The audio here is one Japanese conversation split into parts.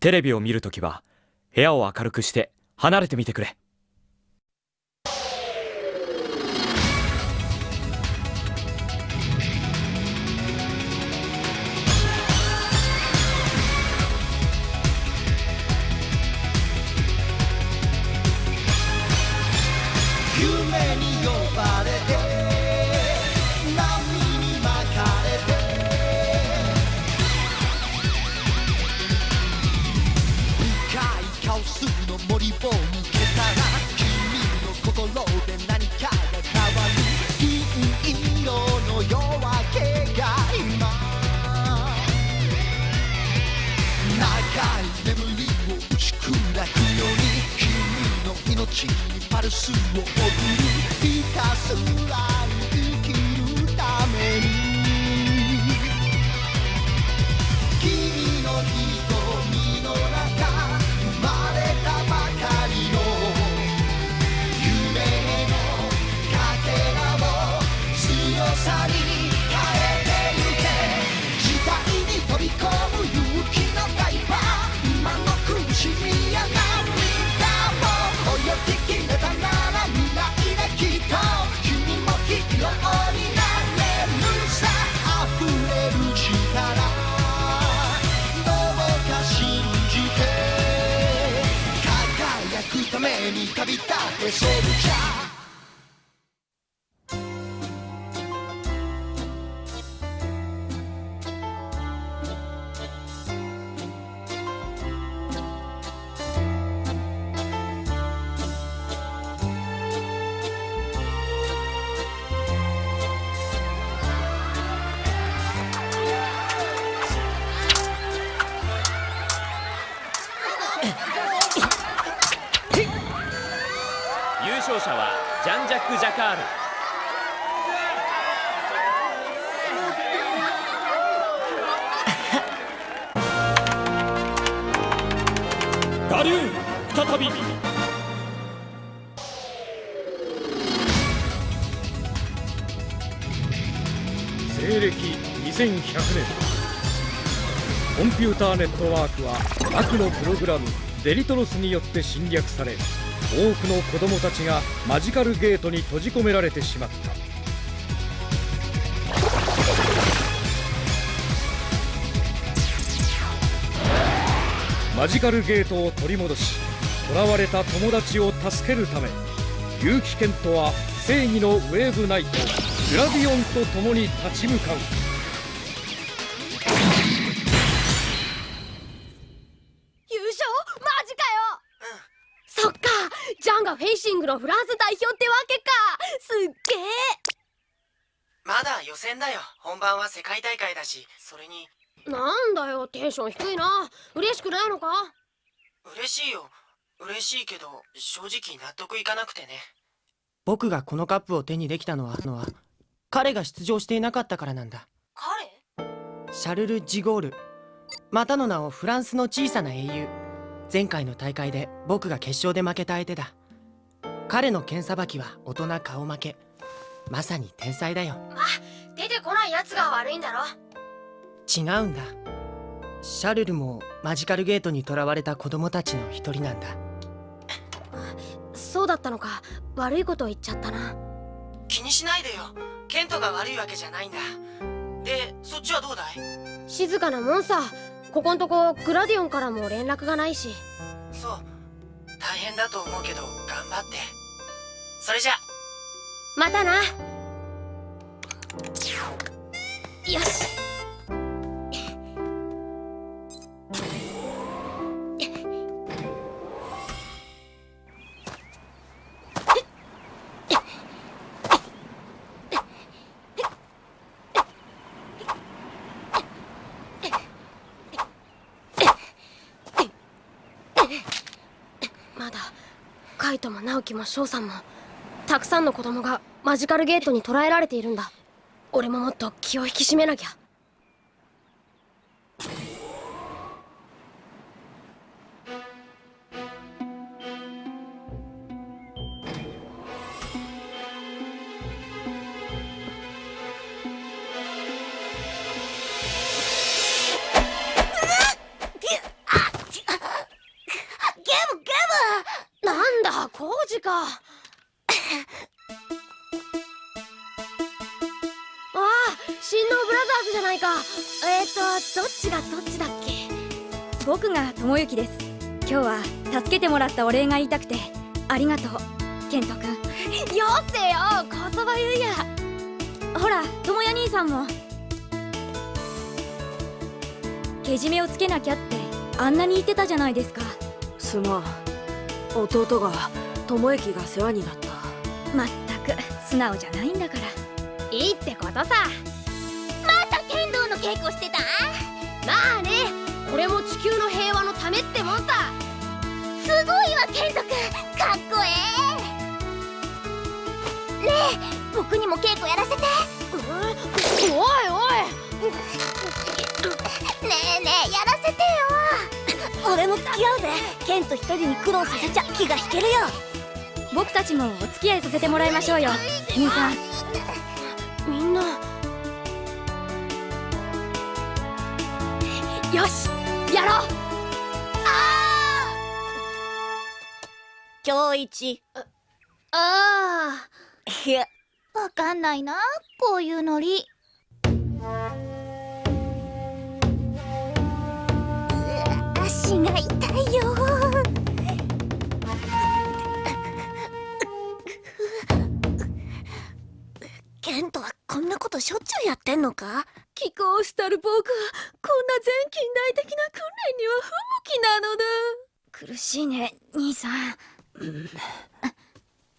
テレビを見るときは部屋を明るくして離れてみてくれ。君の命にパルスを送るひたすら生めに旅立てシェルチャー西暦2100年。コンピューターネットワークは悪のプログラムデリトロスによって侵略され多くの子供たちがマジカルゲートに閉じ込められてしまった。マジカルゲートを取り戻し囚われた友達を助けるため結城健人は正義のウェーブナイトグラディオンと共に立ち向かう。優勝？マジかよ！そっか。ジャンがフェンシングのフランス代表ってわけか。すっげえ。まだ予選だよ。本番は世界大会だしそれに。なんだよ。テンション低いな。嬉しくないのか？嬉しいよ。嬉しいけど正直納得いかなくてね。僕がこのカップを手にできたのはのは彼が出場していなかったからなんだ。彼？シャルル・ジゴール。またの名をフランスの小さな英雄。前回の大会で僕が決勝で負けた相手だ。彼の剣さばきは大人顔負け。まさに天才だよ。出てこないやつが悪いんだろ。違うんだ。シャルルもマジカルゲートに囚われた子供たちの一人なんだ。そうだったのか。悪いことを言っちゃったな気にしないでよ。ケントが悪いわけじゃないんだ。でそっちはどうだい？静かなもんさ。ここんとこグラディオンからも連絡がないし。そう。大変だと思うけど頑張って。それじゃ。またな。よしも翔さんもたくさんの子供がマジカルゲートに捕らえられているんだ。俺ももっと気を引き締めなきゃ。か。ああ新能ブラザーズじゃないか。えっ、ー、とどっちがどっちだっけ？僕が智之です。今日は助けてもらったお礼が言いたくて。ありがとうケント君よせよこそばゆいや。ほら智也兄さんも。けじめをつけなきゃってあんなに言ってたじゃないですか。すまん。弟が智之が世話になった。まったく素直じゃないんだから。いいってことさ。また剣道の稽古してた？まあね。これも地球の平和のためってもんさ。すごいわ剣斗くん。かっこええ。ねえ僕にも稽古やらせて。おいおい。ねえねえやらせてよ。俺も付き合うぜケント一人に苦労させちゃ気が引けるよ僕たちもお付き合いさせてもらいましょうよ。兄さん。みんな。よしやろう。今日一。あいや。わかんないなこういうノリ。う足が痛いよケントはこんなことしょっちゅうやってんのか？寄港したる僕は。こんな全近代的な訓練には不向きなのだ。苦しいね兄さん。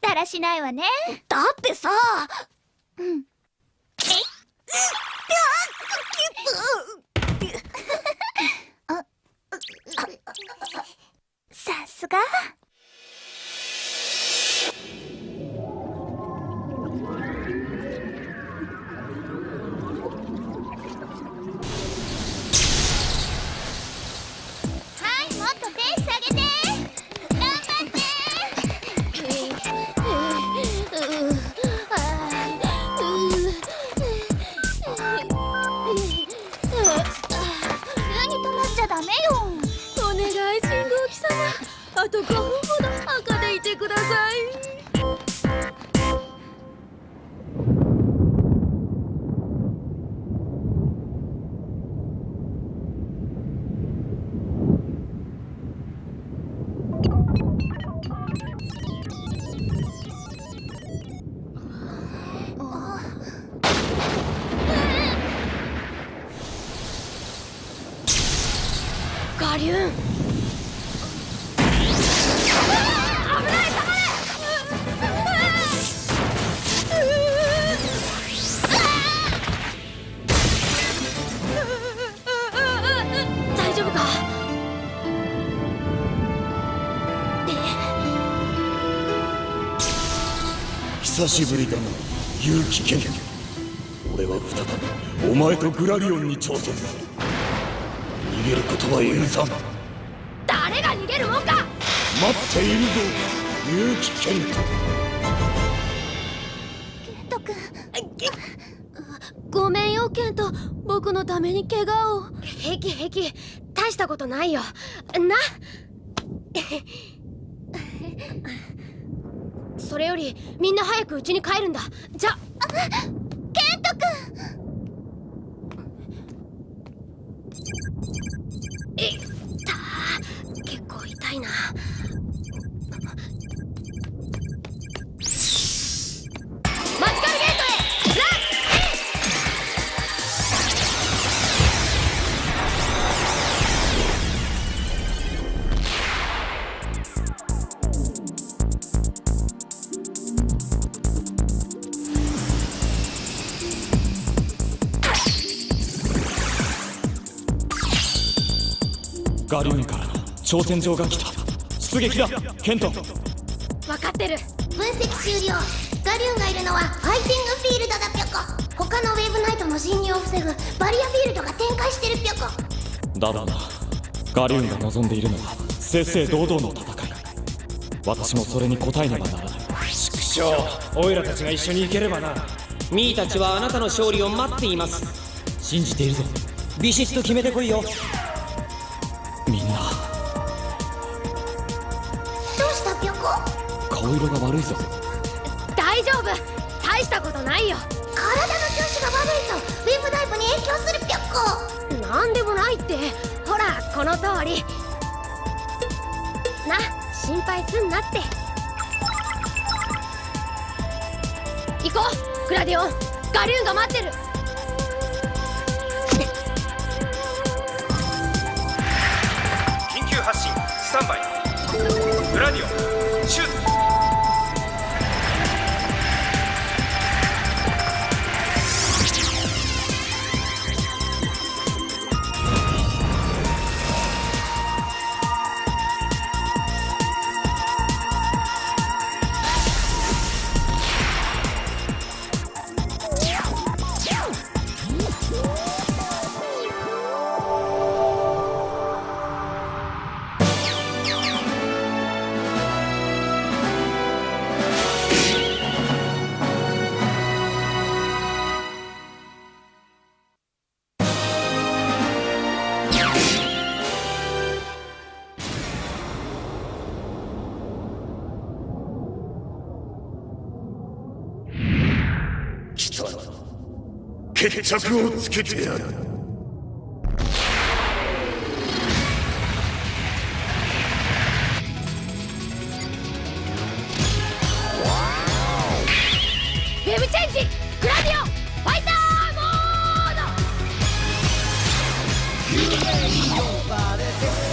だらしないわね。だってさ。うん。さ久しぶりだな結城剣俺は再びお前とグラリオンに挑戦する逃げることは許さん。誰が逃げるもんか？待っているぞ。結城剣とくんごめんよケント僕のために怪我を。平気平気。大したことないよ。なそれよりみんな早くうちに帰るんだ。じゃあ。ガリューンからの挑戦状が来た。出撃だケント。分かってる。分析終了。ガリュンがいるのはファイティングフィールドだぴょこ。他のウェーブナイトの侵入を防ぐ。バリアフィールドが展開してるぴょこ。だろうな。ガリューンが望んでいるのは正々堂々の戦い。私もそれに応えねばならない。畜生オイラたちが一緒に行ければな。ミーたちはあなたの勝利を待っています。信じているぞ。ビシッと決めてこいよ顔色が悪いぞ。大丈夫。大したことないよ。体の調子が悪いとウェブダイブに影響するぴょっこ。なんでもないって。ほらこの通り。な心配すんなって。行こう。グラディオン。ガリューンが待ってる。緊急発進。スタンバイ。グラディオン。シュート決着をつけてやる。ウェブチェンジグラディオファイターモード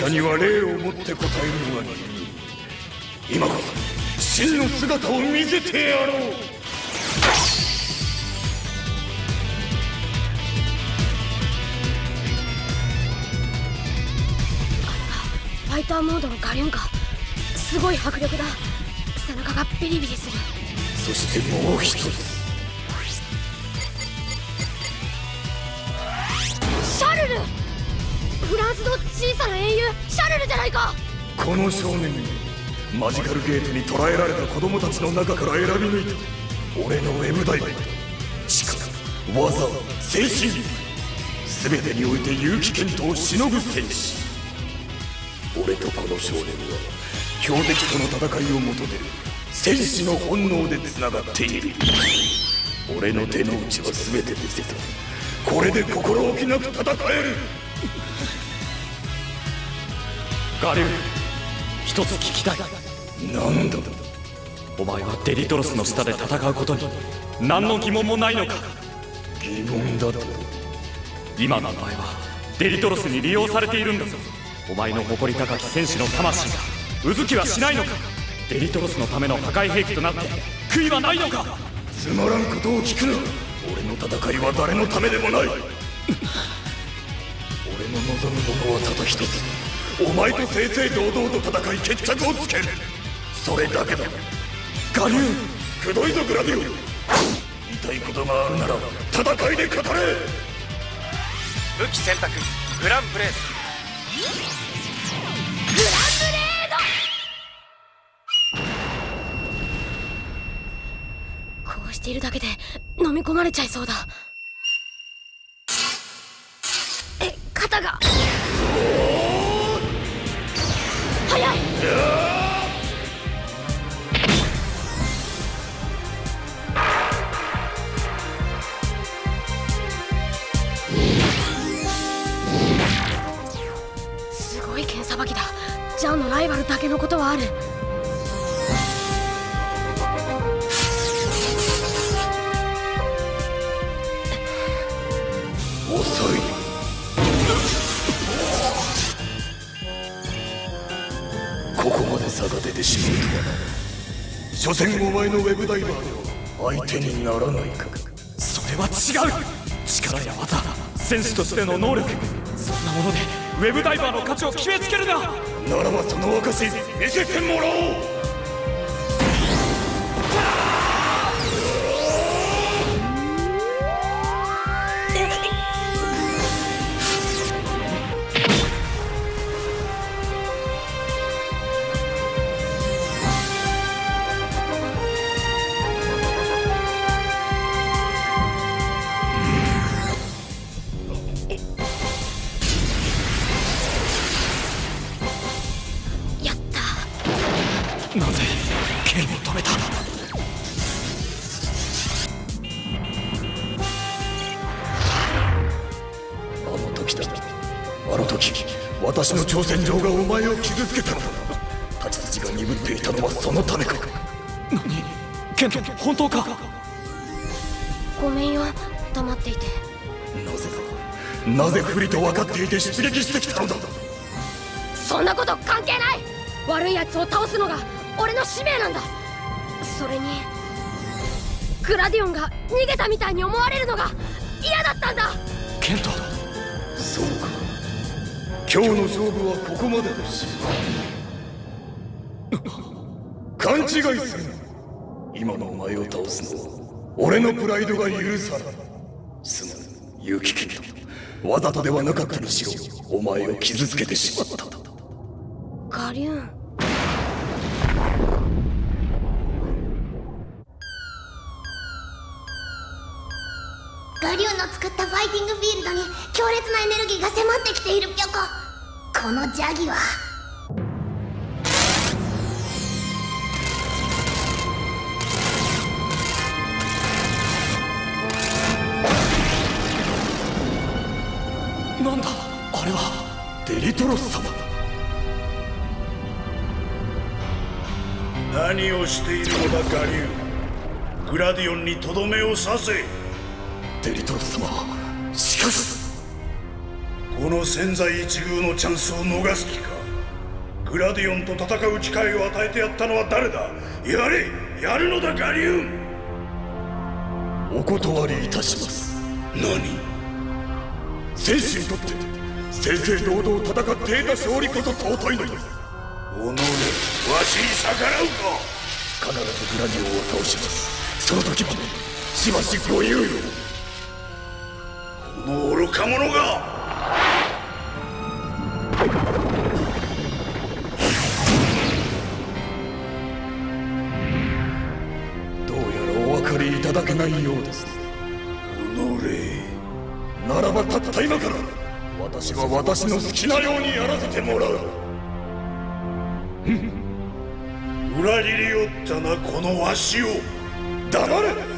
者には礼をもって答えるのが今こそ真の姿を見せてやろう。ファイターモードのガリュンかすごい迫力だ。背中がビリビリする。そしてもう一つフランスの小さな英雄シャルルじゃないか。この少年にマジカルゲートに捕らえられた子供たちの中から選び抜いた。俺のウェブダイブ力技精神。全てにおいて結城健人をしのぐ戦士。俺とこの少年は標的との戦いを求める戦士の本能でつながっている。俺の手の内は全て見せた。これで心置きなく戦える。ガリューン一つ聞きたい。なんだ？お前はデリトロスの下で戦うことに。何の疑問もないのか。疑問だと？今のお前はデリトロスに利用されているんだぞ。お前の誇り高き戦士の魂がうずきはしないのか。デリトロスのための破壊兵器となって悔いはないのか。つまらんことを聞くな。俺の戦いは誰のためでもない。俺の望むものはただ一つお前と正々堂々と戦い決着をつける。それだけだ。ガリューンくどいぞグラディオン。言いたいことがあるなら戦いで語れ。武器選択。グランブレード。グランブレード。こうしているだけで飲み込まれちゃいそうだ差が出てしまう。とはな所詮お前のウェブダイバーでは相手にならないか。それは違う力や技戦士としての能力そんなものでウェブダイバーの価値を決めつけるな。ならばその証見せてもらおう。なぜ剣を止めた。あの時だあの時私の挑戦状がお前を傷つけた。のだ太刀筋が鈍っていた。のはそのた。めか何剣ン本当かごめんよ黙っていてなぜだなぜ不利と分かっていて出撃してきた。のだそんなこと関係ない悪い奴を倒すのが俺の使命なんだ。それにグラディオンが逃げたみたいに思われるのが嫌だったんだ。ケント。そうか。今日の勝負はここまでとし勘違いするな。今のお前を倒すのは俺のプライドが許さないすまぬ勇気キッドわざとではなかったにしろお前を傷つけてしまった。ガリューンガリューンの作ったファイティングフィールドに強烈なエネルギーが迫ってきているピョコこのジャギは。なんだ？あれはデリトロス様。何をしているのだガリュー。グラディオンにとどめを刺せデリトロス様。しかしこの千載一遇のチャンスを逃す気か。グラディオンと戦う機会を与えてやったのは誰だ？やれやるのだガリューン。お断りいたします。何？戦士にとって正々堂々戦って得た勝利こそ尊いのですおのれわしに逆らうか必ずグラディオンを倒します。その時までしばしご猶予この愚か者が。どうやらお分かりいただけないようです。おのれならばたった今から私は私の好きなようにやらせてもらう。裏切りおったなこのわしを。黙れ。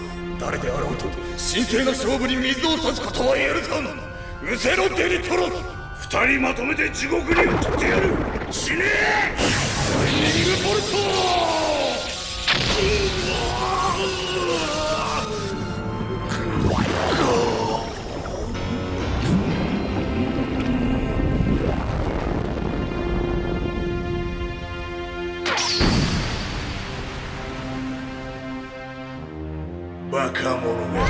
誰であろうと神聖な勝負に水を差すことは許さん。うせろデリトロス。二人まとめて地獄に送ってやる。死ねライニングボルトバカ者が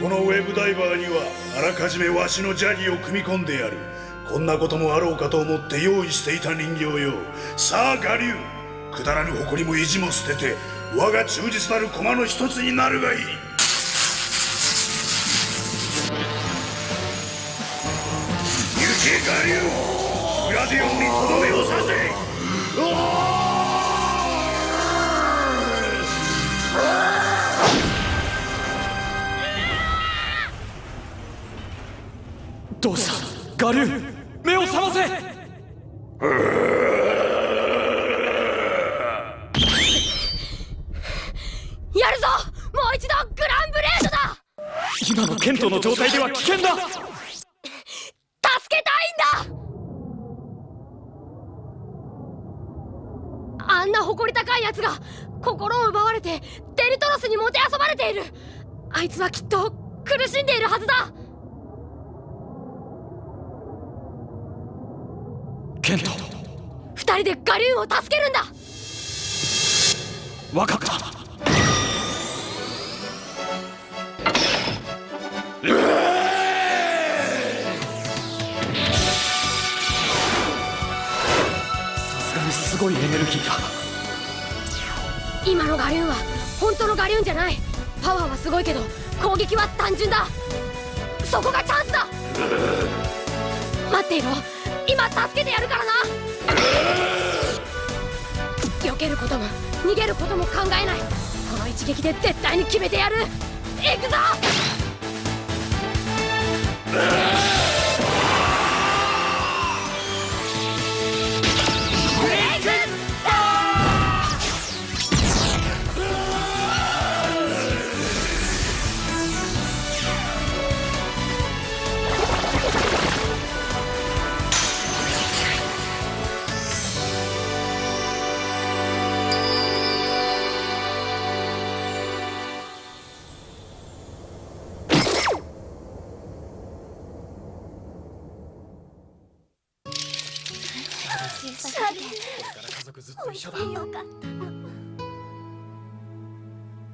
このウェブダイバーにはあらかじめわしのジャギを組み込んでやる。こんなこともあろうかと思って用意していた人形よ。さあガリュー。くだらぬ誇りも意地も捨てて我が忠実なる駒の一つになるがいい。行けガリューグラディオンにとどめを刺せどうしたガリュー目を覚ませ。やるぞ。もう一度グランブレードだ。今のケントの状態では危険だ助けたいんだあんな誇り高い奴が心を奪われてデリトロスにもてあそばれている。あいつはきっと苦しんでいるはずだ。ケント。二人でガリューンを助けるんだ。分かった。さすがにすごいエネルギーだ今のガリューンは本当のガリューンじゃない。パワーはすごいけど攻撃は単純だ。そこがチャンスだ。待っていろ。今助けてやるからな。避けることも逃げることも考えない。この一撃で絶対に決めてやる。行くぞ。一緒だ。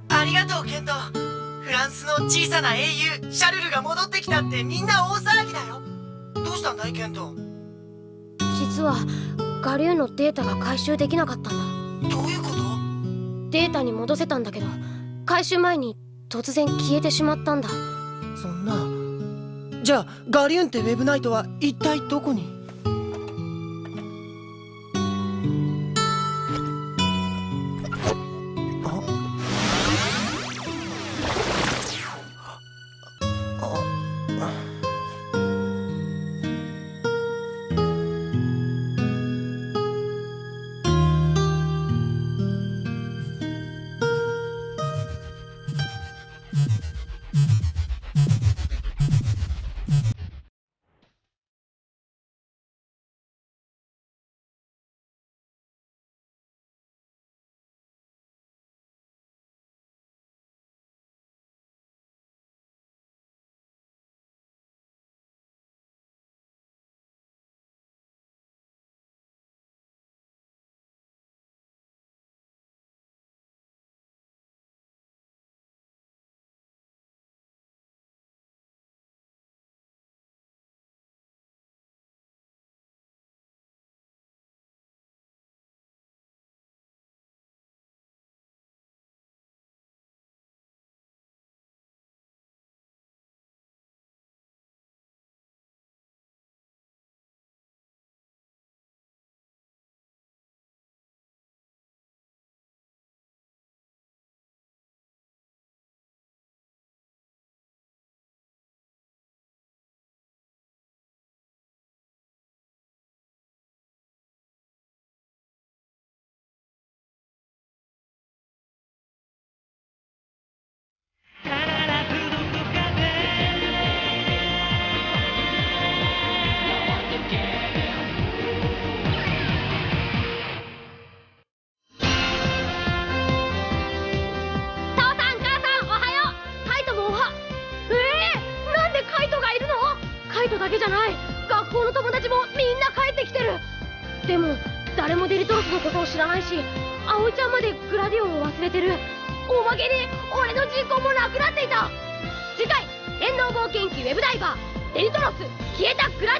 ありがとうケント。フランスの小さな英雄シャルルが戻ってきたってみんな大騒ぎだよ。どうしたんだいケント？実はガリューンのデータが回収できなかったんだ。どういうこと？データに戻せたんだけど回収前に突然消えてしまったんだ。そんな。じゃあガリューンってウェブナイトは一体どこに？た次回電脳冒険記ウェブダイバーデリトロス消えたグラディオンに